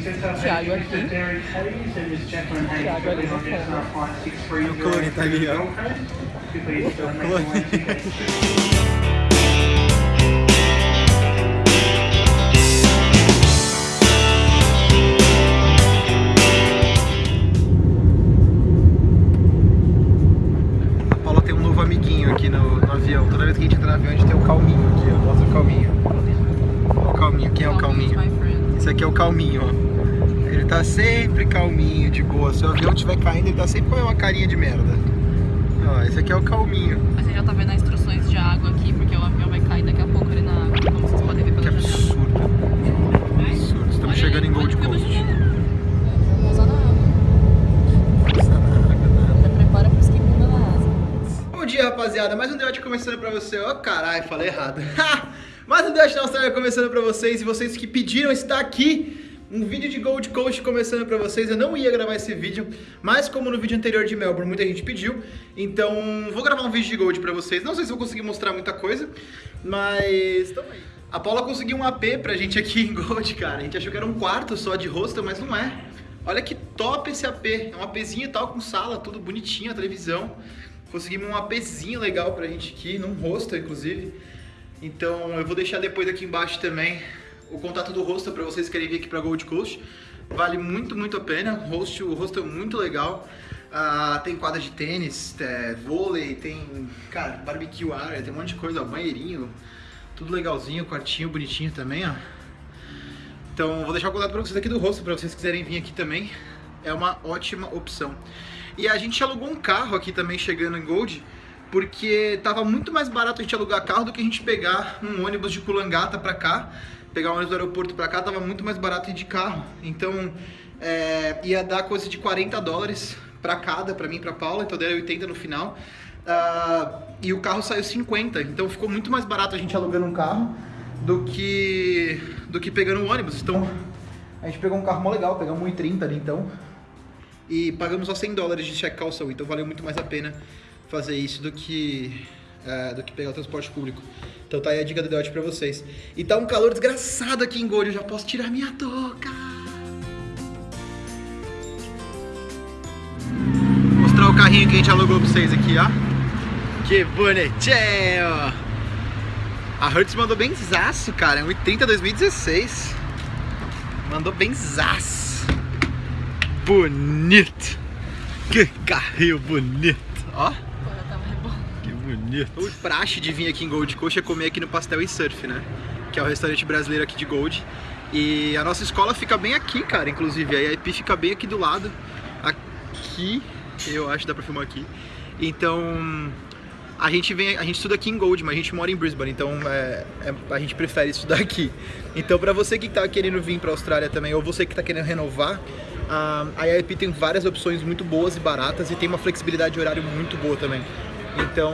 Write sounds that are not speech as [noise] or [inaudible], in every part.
Thiago aqui. Thiago ali no fundo. O clone tá ali, ó. O clone. A Paula tem um novo amiguinho aqui no, no avião. Toda vez que a gente entra no avião, a gente tem o calminho aqui, ó. Mostra o calminho. O calminho, quem é o calminho? Esse aqui é o calminho, ó. Ele tá sempre calminho, de boa. Se o avião estiver caindo, ele tá sempre com uma carinha de merda. Ó, esse aqui é o calminho. Mas você já tá vendo as instruções de água aqui, porque o avião vai cair daqui a pouco ali na água, como vocês podem ver Que pela janela. absurdo. Absurdo. Estamos Olha chegando aí, em Gold Coast. Bom dia, rapaziada. Mais um Deote começando pra você. Ó, caralho, falei errado. [laughs] Mais um Deote na Austrália começando pra vocês. E vocês que pediram está aqui. Um vídeo de Gold Coast começando pra vocês. Eu não ia gravar esse vídeo, mas como no vídeo anterior de Melbourne muita gente pediu, então vou gravar um vídeo de Gold pra vocês. Não sei se vou conseguir mostrar muita coisa, mas tamo aí. A Paula conseguiu um AP pra gente aqui em Gold, cara. A gente achou que era um quarto só de hostel, mas não é. Olha que top esse AP. É um APzinho e tal, com sala, tudo bonitinho, a televisão. Conseguimos um APzinho legal pra gente aqui, num hostel, inclusive. Então eu vou deixar depois aqui embaixo também o contato do hostel pra vocês que querem vir aqui pra Gold Coast. Vale muito, muito a pena. O hostel, o hostel é muito legal. Ah, tem quadra de tênis, é, vôlei, tem, cara, barbecue área, tem um monte de coisa, ó, banheirinho, tudo legalzinho, quartinho bonitinho também, ó. Então vou deixar o contato pra vocês aqui do hostel, pra vocês quiserem vir aqui também. É uma ótima opção. E a gente alugou um carro aqui também chegando em Gold, porque tava muito mais barato a gente alugar carro do que a gente pegar um ônibus de Kulangata pra cá. Pegar um ônibus do aeroporto pra cá tava muito mais barato ir de carro. Então é, ia dar coisa de 40 dólares pra cada, pra mim e pra Paula, então deram 80 no final. Ah, e o carro saiu 50, então ficou muito mais barato a gente alugando um carro do que do que pegando um ônibus. Então a gente pegou um carro mó legal, pegamos 1,30 ali então. E pagamos só 100 dólares de check calção, então valeu muito mais a pena fazer isso do que é, do que pegar o transporte público. Então tá aí a dica do Deote pra vocês. E tá um calor desgraçado aqui em Gold, eu já posso tirar minha touca. Vou mostrar o carrinho que a gente alugou pra vocês aqui, ó. Que bonitinho! A Hertz mandou bem zaço, cara. É um 30 2016. Mandou bem zaço. Bonito. Que carrinho bonito. Ó, Agora tá mais bom. que bonito. O praxe de vir aqui em Gold Coast é comer aqui no Pastel e Surf, né? Que é o restaurante brasileiro aqui de Gold. E a nossa escola fica bem aqui, cara, inclusive. A IP fica bem aqui do lado. Aqui, eu acho que dá pra filmar aqui. Então, a gente vem, a gente estuda aqui em Gold, mas a gente mora em Brisbane, então é, é- a gente prefere estudar aqui. Então, pra você que tá querendo vir pra Austrália também, ou você que tá querendo renovar, ah, a IIP tem várias opções muito boas e baratas e tem uma flexibilidade de horário muito boa também. Então,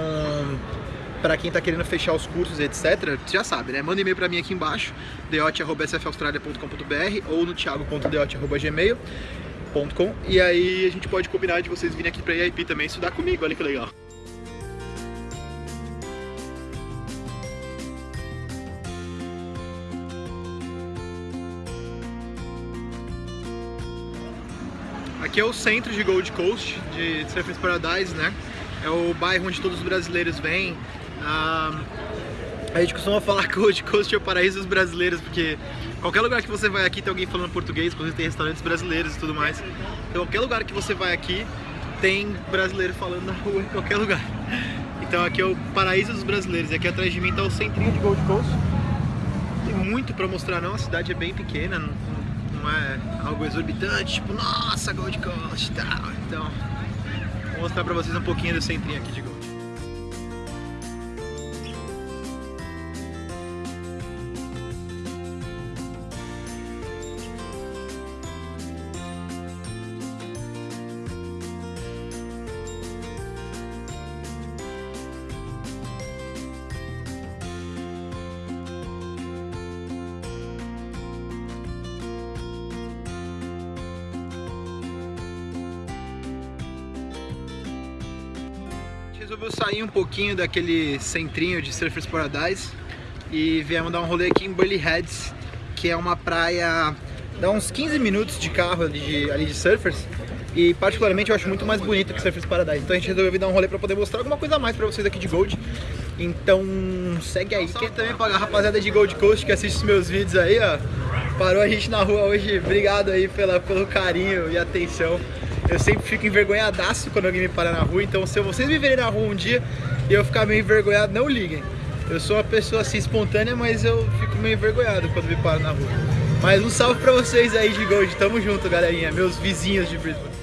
pra quem tá querendo fechar os cursos, etc, você já sabe, né? Manda e-mail pra mim aqui embaixo, deote.sfaustralia.com.br ou no thiago.deote.gmail.com e aí a gente pode combinar de vocês virem aqui pra IIP também estudar comigo, olha que legal. Aqui é o centro de Gold Coast, de Surfers Paradise, né? É o bairro onde todos os brasileiros vêm. Ah, a gente costuma falar [laughs] que Gold Coast é o paraíso dos brasileiros, porque qualquer lugar que você vai aqui tem alguém falando português, inclusive tem restaurantes brasileiros e tudo mais. Então qualquer lugar que você vai aqui tem brasileiro falando na rua, em qualquer lugar. [laughs] Então aqui é o paraíso dos brasileiros. E aqui atrás de mim tá o centrinho de Gold Coast. Tem muito pra mostrar não, a cidade é bem pequena, não, não é algo exorbitante, tipo, nossa, Gold Coast e tal. Então, mostrar pra vocês um pouquinho do centrinho aqui de Gold. Resolveu sair um pouquinho daquele centrinho de Surfers Paradise e viemos dar um rolê aqui em Burley Heads, que é uma praia dá uns 15 minutos de carro ali de, ali de surfers. E particularmente eu acho muito mais bonito que Surfers Paradise. Então a gente resolveu dar um rolê pra poder mostrar alguma coisa a mais pra vocês aqui de Gold. Então segue aí. Quer também pagar a rapaziada de Gold Coast que assiste os meus vídeos aí, ó. Parou a gente na rua hoje. Obrigado aí pela, pelo carinho e atenção. Eu sempre fico envergonhadaço quando alguém me para na rua. Então se vocês me verem na rua um dia e eu ficar meio envergonhado, não liguem. Eu sou uma pessoa assim espontânea, mas eu fico meio envergonhado quando me paro na rua. Mas um salve pra vocês aí de Gold. Tamo junto, galerinha. Meus vizinhos de Brisbane.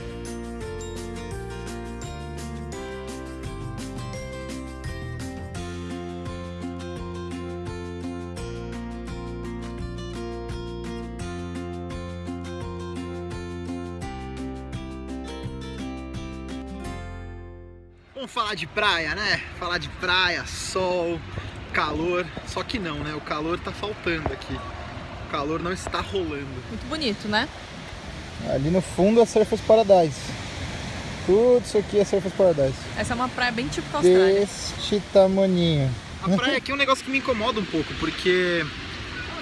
Vamos falar de praia, né? Falar de praia, sol, calor. Só que não, né? O calor tá faltando aqui. O calor não está rolando. Muito bonito, né? Ali no fundo é Surfers Paradise. Tudo isso aqui é Surfers Paradise. Essa é uma praia bem típica austrália. Deste tamaninho. A praia aqui é um negócio que me incomoda um pouco, porque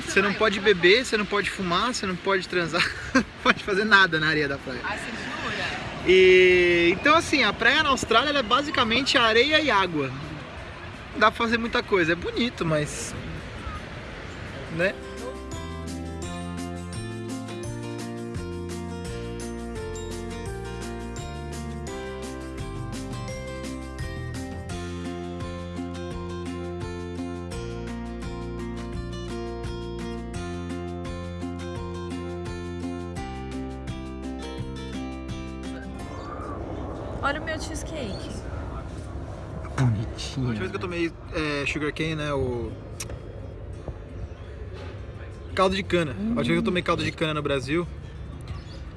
você não pode beber, você não pode fumar, você não pode transar, [laughs] não pode fazer nada na areia da praia. E então assim, a praia na Austrália é basicamente areia e água. Não dá pra fazer muita coisa, é bonito, mas né? Olha o meu cheesecake. A última vez que eu tomei é, sugar cane, né, o caldo de cana. A última vez que eu tomei caldo de cana no Brasil,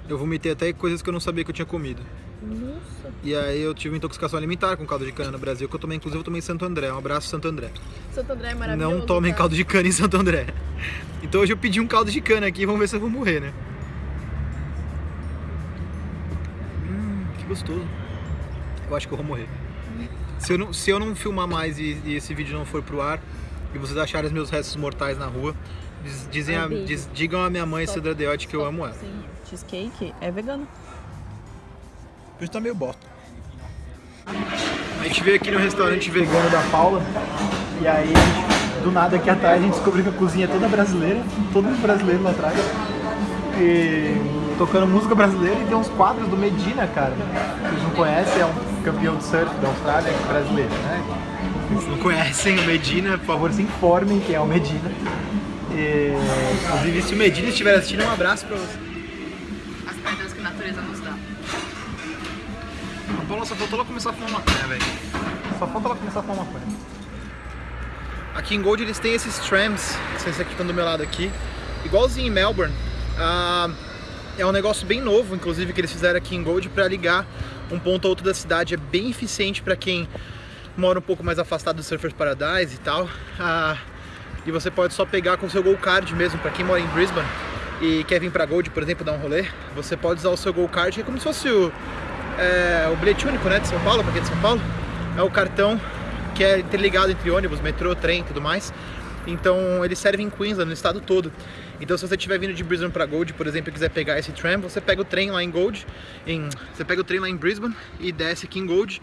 eu vomitei até coisas que eu não sabia que eu tinha comido. Nossa. E aí eu tive uma intoxicação alimentar com caldo de cana no Brasil, que eu tomei, inclusive eu tomei em Santo André. Um abraço, Santo André. Santo André é maravilhoso. Não tomem tá? caldo de cana em Santo André. Então hoje eu pedi um caldo de cana aqui, vamos ver se eu vou morrer, né? Hum, que gostoso. Eu acho que eu vou morrer. Se eu não, se eu não filmar mais e, e esse vídeo não for pro ar, e vocês acharem os meus restos mortais na rua, diz- dizem a- diz- digam a minha mãe, Stop. Sandra Deotti, que eu amo ela. Sim. Cheesecake é vegano. Hoje tá meio bosta. A gente veio aqui no restaurante vegano da Paula e aí, do nada aqui atrás, a gente descobriu que a cozinha é toda brasileira, todo mundo brasileiro lá atrás. E tocando música brasileira e tem uns quadros do Medina, cara. Vocês não conhecem, é um campeão de surf da Austrália, brasileiro, né? Vocês não conhecem o Medina, por favor, se informem quem é o Medina. E, inclusive, se o Medina estiver assistindo, um abraço pra você. As perdas que a natureza nos dá. A Paula só faltou ela começar a fumar maconha, velho. Só falta ela começar a fumar maconha. Aqui em Gold eles têm esses trams, esses aqui que estão do meu lado aqui, igualzinho em Melbourne. Ah, é um negócio bem novo, inclusive, que eles fizeram aqui em Gold para ligar um ponto a outro da cidade. É bem eficiente para quem mora um pouco mais afastado do Surfers Paradise e tal. Ah, e você pode só pegar com o seu Go Card mesmo, para quem mora em Brisbane e quer vir para Gold, por exemplo, dar um rolê. Você pode usar o seu Go Card, que é como se fosse o, é, o bilhete único né, de São Paulo, para quem é de São Paulo. É o cartão que é interligado entre ônibus, metrô, trem e tudo mais. Então ele serve em Queensland, no estado todo. Então se você estiver vindo de Brisbane para Gold, por exemplo, e quiser pegar esse tram, você pega o trem lá em Gold, em, você pega o trem lá em Brisbane e desce aqui em Gold.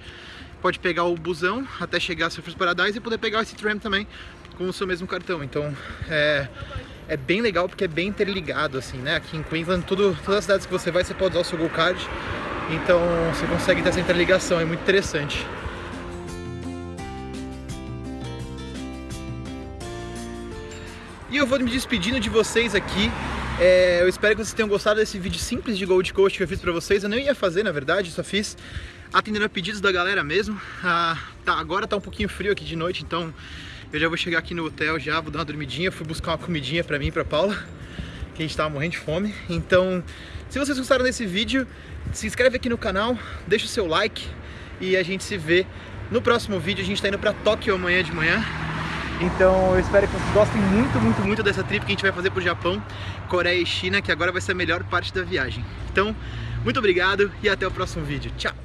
Pode pegar o busão até chegar a Surfers Paradise e poder pegar esse tram também com o seu mesmo cartão. Então é, é bem legal porque é bem interligado assim, né? Aqui em Queensland, tudo, todas as cidades que você vai, você pode usar o seu Go Card. Então você consegue ter essa interligação, é muito interessante. Eu vou me despedindo de vocês aqui. É, eu espero que vocês tenham gostado desse vídeo simples de Gold Coast que eu fiz pra vocês. Eu não ia fazer, na verdade, só fiz atendendo a pedidos da galera mesmo. Ah, tá, agora tá um pouquinho frio aqui de noite, então eu já vou chegar aqui no hotel já, vou dar uma dormidinha. Fui buscar uma comidinha pra mim e pra Paula, que a gente tava morrendo de fome. Então, se vocês gostaram desse vídeo, se inscreve aqui no canal, deixa o seu like e a gente se vê no próximo vídeo. A gente tá indo pra Tóquio amanhã de manhã. Então eu espero que vocês gostem muito, muito, muito dessa trip que a gente vai fazer pro Japão, Coreia e China, que agora vai ser a melhor parte da viagem. Então, muito obrigado e até o próximo vídeo. Tchau!